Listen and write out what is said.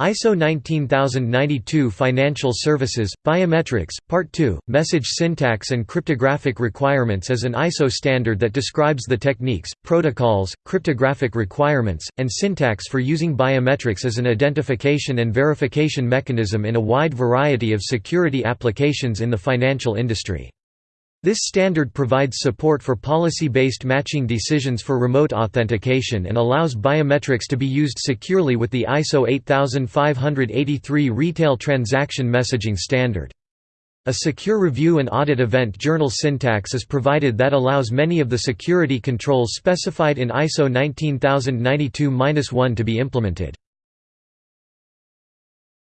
ISO 19092 Financial Services, Biometrics, Part 2, Message Syntax and Cryptographic Requirements is an ISO standard that describes the techniques, protocols, cryptographic requirements, and syntax for using biometrics as an identification and verification mechanism in a wide variety of security applications in the financial industry. This standard provides support for policy-based matching decisions for remote authentication and allows biometrics to be used securely with the ISO 8583 Retail Transaction Messaging Standard. A secure review and audit event journal syntax is provided that allows many of the security controls specified in ISO 19092-1 to be implemented.